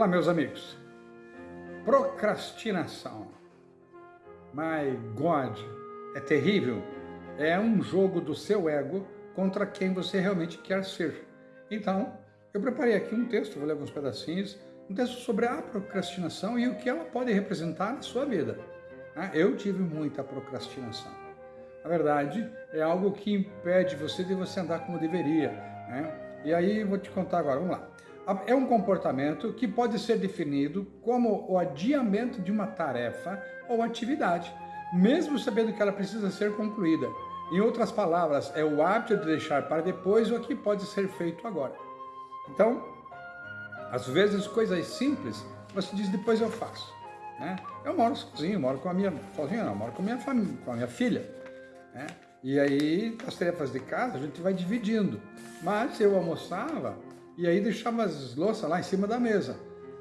Olá, meus amigos. Procrastinação. My God, é terrível. É um jogo do seu ego contra quem você realmente quer ser. Então, eu preparei aqui um texto, vou ler alguns pedacinhos, um texto sobre a procrastinação e o que ela pode representar na sua vida. Ah, eu tive muita procrastinação. Na verdade, é algo que impede você de você andar como deveria. Né? E aí, vou te contar agora, vamos lá é um comportamento que pode ser definido como o adiamento de uma tarefa ou atividade, mesmo sabendo que ela precisa ser concluída. Em outras palavras, é o hábito de deixar para depois o que pode ser feito agora. Então, às vezes coisas simples, você diz depois eu faço. Né? Eu moro sozinho, moro com a minha, sozinho não, moro com a minha família, com a minha filha. Né? E aí, as tarefas de casa a gente vai dividindo. Mas eu almoçava, e aí deixava as louças lá em cima da mesa,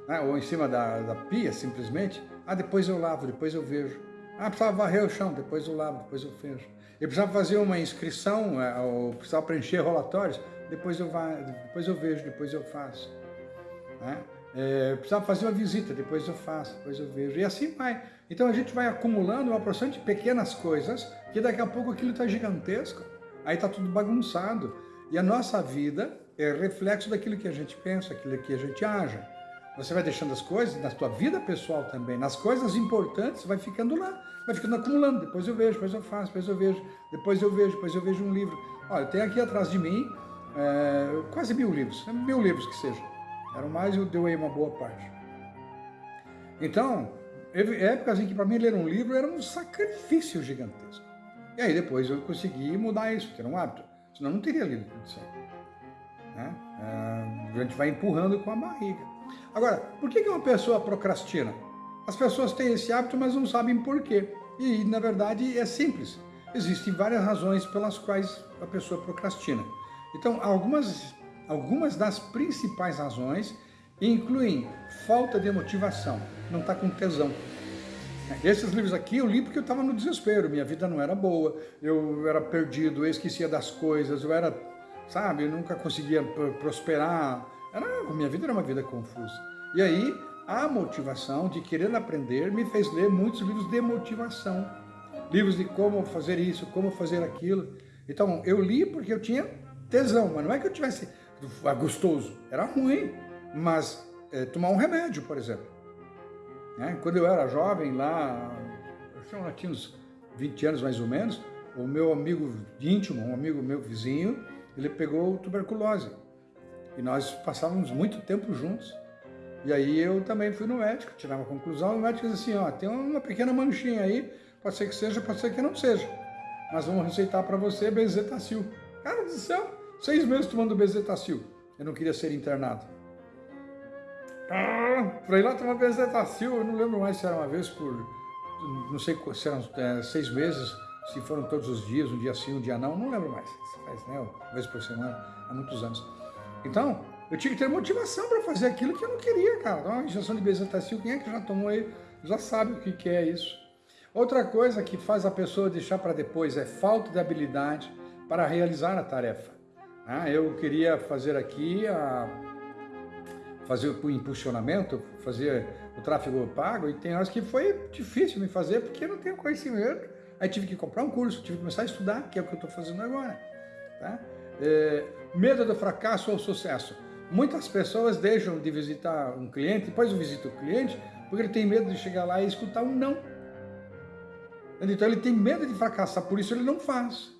né? ou em cima da, da pia, simplesmente. Ah, depois eu lavo, depois eu vejo. Ah, precisava varrer o chão, depois eu lavo, depois eu vejo. Eu precisava fazer uma inscrição, é, ou precisava preencher relatórios, depois eu, depois eu vejo, depois eu faço. Né? É, precisava fazer uma visita, depois eu faço, depois eu vejo. E assim vai. Então a gente vai acumulando uma porção de pequenas coisas, que daqui a pouco aquilo está gigantesco. Aí está tudo bagunçado. E a nossa vida é reflexo daquilo que a gente pensa, aquilo que a gente age. Você vai deixando as coisas na sua vida pessoal também, nas coisas importantes, vai ficando lá, vai ficando acumulando. Depois eu vejo, depois eu faço, depois eu vejo, depois eu vejo, depois eu vejo um livro. Olha, tem aqui atrás de mim é, quase mil livros, mil livros que seja. Eram mais, eu dei uma boa parte. Então, épocas em que para mim ler um livro era um sacrifício gigantesco. E aí depois eu consegui mudar isso, era um hábito. Senão não teria lido tudo isso a gente vai empurrando com a barriga. Agora, por que uma pessoa procrastina? As pessoas têm esse hábito, mas não sabem por quê. E, na verdade, é simples. Existem várias razões pelas quais a pessoa procrastina. Então, algumas, algumas das principais razões incluem falta de motivação, não está com tesão. Esses livros aqui eu li porque eu estava no desespero, minha vida não era boa, eu era perdido, eu esquecia das coisas, eu era sabe? Eu nunca conseguia prosperar. Era, minha vida era uma vida confusa. E aí, a motivação de querer aprender me fez ler muitos livros de motivação. Livros de como fazer isso, como fazer aquilo. Então, eu li porque eu tinha tesão, mas não é que eu tivesse ah, gostoso. Era ruim, mas é, tomar um remédio, por exemplo. Né? Quando eu era jovem, lá, eu tinha uns 20 anos mais ou menos, o meu amigo íntimo, um amigo meu vizinho, ele pegou tuberculose. E nós passávamos muito tempo juntos. E aí eu também fui no médico, tirar uma conclusão, o médico disse assim, ó, tem uma pequena manchinha aí, pode ser que seja, pode ser que não seja. Mas vamos receitar para você bezetacil. Cara do céu, seis meses tomando bezetacil. Eu não queria ser internado. Ah, ir lá tomar bezetacil, eu não lembro mais se era uma vez por, não sei se eram é, seis meses, se foram todos os dias, um dia sim, um dia não, não lembro mais. Faz, né, uma vez por semana, há muitos anos. Então, eu tinha que ter motivação para fazer aquilo que eu não queria, cara. Então, uma injeção de bezetacil, quem é que já tomou aí, já sabe o que, que é isso. Outra coisa que faz a pessoa deixar para depois é falta de habilidade para realizar a tarefa. Ah, eu queria fazer aqui a fazer o impulsionamento, fazer o tráfego pago, e tem horas que foi difícil me fazer porque eu não tenho conhecimento Aí tive que comprar um curso, tive que começar a estudar, que é o que eu estou fazendo agora. Tá? É, medo do fracasso ou sucesso. Muitas pessoas deixam de visitar um cliente, depois visita o cliente, porque ele tem medo de chegar lá e escutar um não. Então ele tem medo de fracassar, por isso ele não faz.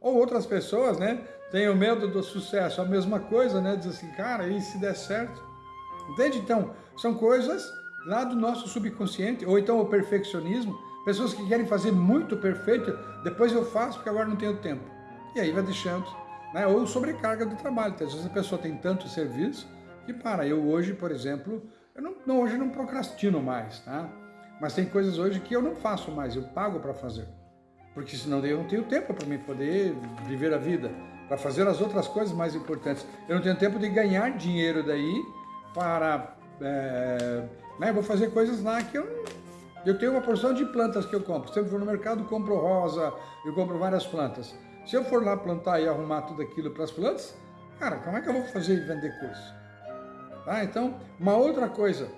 Ou outras pessoas, né, têm o medo do sucesso, a mesma coisa, né, diz assim, cara, e se der certo? Entende? Então, são coisas lá do nosso subconsciente, ou então o perfeccionismo, Pessoas que querem fazer muito perfeito, depois eu faço porque agora não tenho tempo. E aí vai deixando. Né? Ou sobrecarga do trabalho. Às vezes a pessoa tem tanto serviço que para. Eu hoje, por exemplo, eu não, não, hoje não procrastino mais, tá? Mas tem coisas hoje que eu não faço mais, eu pago para fazer. Porque senão eu não tenho tempo para poder viver a vida, para fazer as outras coisas mais importantes. Eu não tenho tempo de ganhar dinheiro daí para... É, né, vou fazer coisas lá que eu eu tenho uma porção de plantas que eu compro. Se eu for no mercado, compro rosa, eu compro várias plantas. Se eu for lá plantar e arrumar tudo aquilo para as plantas, cara, como é que eu vou fazer e vender coisa? Tá? Então, uma outra coisa,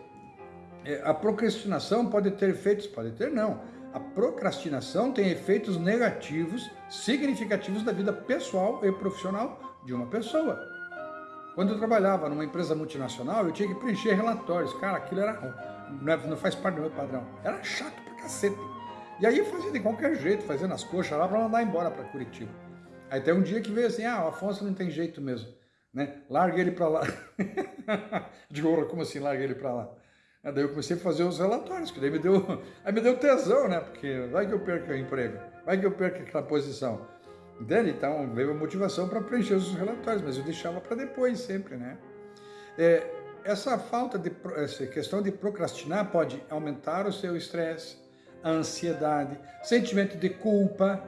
é, a procrastinação pode ter efeitos, pode ter não. A procrastinação tem efeitos negativos significativos da vida pessoal e profissional de uma pessoa. Quando eu trabalhava numa empresa multinacional, eu tinha que preencher relatórios. Cara, aquilo era não, é, não faz parte do meu padrão. Era chato pra cacete. E aí eu fazia de qualquer jeito, fazendo as coxas lá para mandar embora para Curitiba. Aí tem um dia que veio assim, ah, o Afonso não tem jeito mesmo, né? Larga ele para lá. Digo, como assim larga ele para lá? Aí daí eu comecei a fazer os relatórios, que daí me deu, aí me deu tesão, né? Porque vai que eu perco o emprego, vai que eu perco aquela posição. Entende? Então veio a motivação para preencher os relatórios, mas eu deixava para depois sempre, né? É, essa falta de, essa questão de procrastinar pode aumentar o seu estresse, a ansiedade, sentimento de culpa,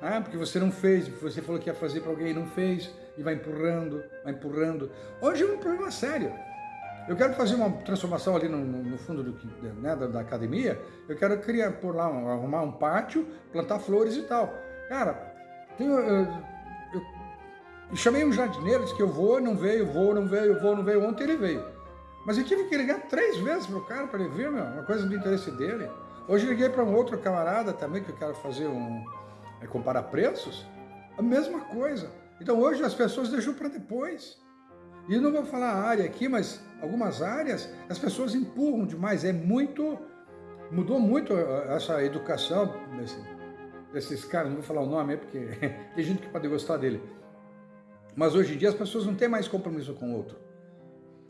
né? porque você não fez, você falou que ia fazer para alguém e não fez, e vai empurrando, vai empurrando. Hoje é um problema sério. Eu quero fazer uma transformação ali no, no fundo do, né, da, da, academia, eu quero criar por lá, arrumar um pátio, plantar flores e tal. Cara, eu, eu, eu chamei um jardineiro, disse que eu vou, não veio, vou, não veio, vou, não veio. Ontem ele veio. Mas eu tive que ligar três vezes pro cara para ele vir, meu, uma coisa do interesse dele. Hoje liguei para um outro camarada também, que eu quero fazer um... É, comparar preços. A mesma coisa. Então hoje as pessoas deixam para depois. E não vou falar a área aqui, mas algumas áreas as pessoas empurram demais. É muito... Mudou muito essa educação desse, desses caras, não vou falar o nome, porque tem gente que pode gostar dele. Mas hoje em dia as pessoas não têm mais compromisso com o outro.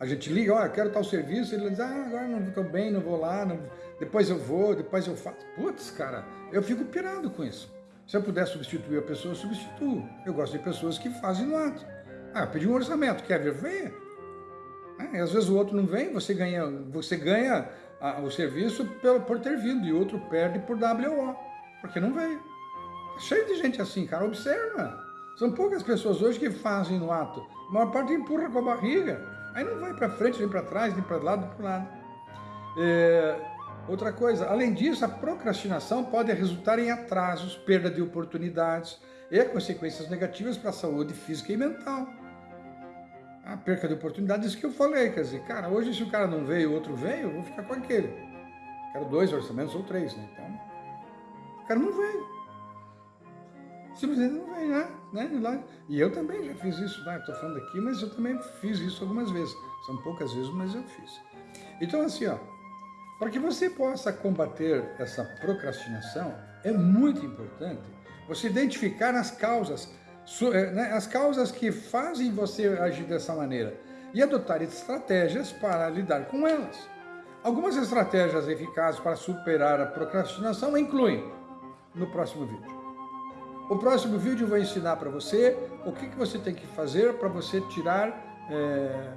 A gente liga, olha, quero tal serviço, ele diz, ah, agora não estou bem, não vou lá, não... depois eu vou, depois eu faço. Putz, cara, eu fico pirado com isso. Se eu puder substituir a pessoa, eu substituo. Eu gosto de pessoas que fazem no ato. Ah, pedi um orçamento, quer ver? Venha. É, às vezes o outro não vem, você ganha, você ganha a, o serviço por, por ter vindo, e outro perde por WO, porque não veio. Tá cheio de gente assim, cara, observa. São poucas pessoas hoje que fazem no ato. A maior parte empurra com a barriga. Aí não vai para frente, nem para trás, nem para lado, nem para lado. É, outra coisa, além disso, a procrastinação pode resultar em atrasos, perda de oportunidades e consequências negativas para a saúde física e mental. A perca de oportunidades que eu falei, quer dizer, cara, hoje se o cara não veio o outro veio, eu vou ficar com aquele. Quero dois orçamentos ou três, né? Então, o cara não veio simplesmente não vem, né? né? E eu também já fiz isso, né? Estou falando aqui, mas eu também fiz isso algumas vezes. São poucas vezes, mas eu fiz. Então, assim, ó, para que você possa combater essa procrastinação, é muito importante você identificar as causas, eh, né, as causas que fazem você agir dessa maneira e adotar estratégias para lidar com elas. Algumas estratégias eficazes para superar a procrastinação incluem, no próximo vídeo, o próximo vídeo eu vou ensinar para você o que, que você tem que fazer para você tirar, é,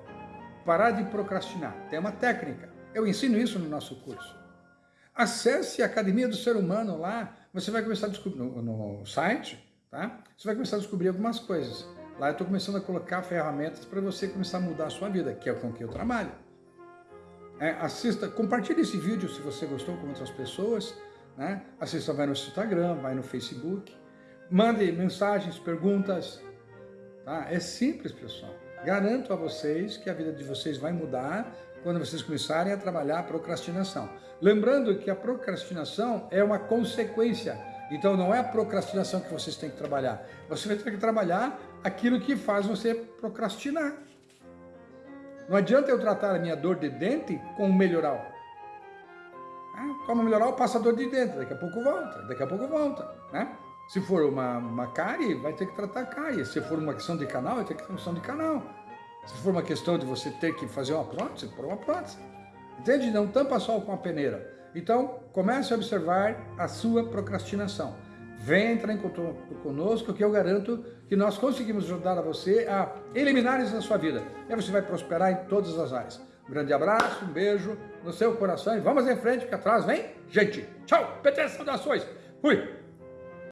parar de procrastinar. Tem uma técnica. Eu ensino isso no nosso curso. Acesse a Academia do Ser Humano lá, você vai começar a descobrir, no, no site, tá? Você vai começar a descobrir algumas coisas. Lá eu estou começando a colocar ferramentas para você começar a mudar a sua vida, que é com que eu trabalho. É, assista, compartilhe esse vídeo se você gostou com outras pessoas, né? Assista, vai no Instagram, vai no Facebook, Mande mensagens, perguntas. Tá? É simples, pessoal. Garanto a vocês que a vida de vocês vai mudar quando vocês começarem a trabalhar a procrastinação. Lembrando que a procrastinação é uma consequência. Então não é a procrastinação que vocês têm que trabalhar. Você vai ter que trabalhar aquilo que faz você procrastinar. Não adianta eu tratar a minha dor de dente com o melhoral. Ah, como melhoral, passa a dor de dente. Daqui a pouco volta, daqui a pouco volta. Né? Se for uma, uma cárie, vai ter que tratar a cárie. Se for uma questão de canal, vai ter que ter uma questão de canal. Se for uma questão de você ter que fazer uma prótese, por uma prótese. Entende? Não tampa só com a peneira. Então, comece a observar a sua procrastinação. Venha entrar em contato conosco, que eu garanto que nós conseguimos ajudar a você a eliminar isso da sua vida. E você vai prosperar em todas as áreas. Um grande abraço, um beijo no seu coração e vamos em frente, que atrás vem gente. Tchau, PT Saudações. Fui.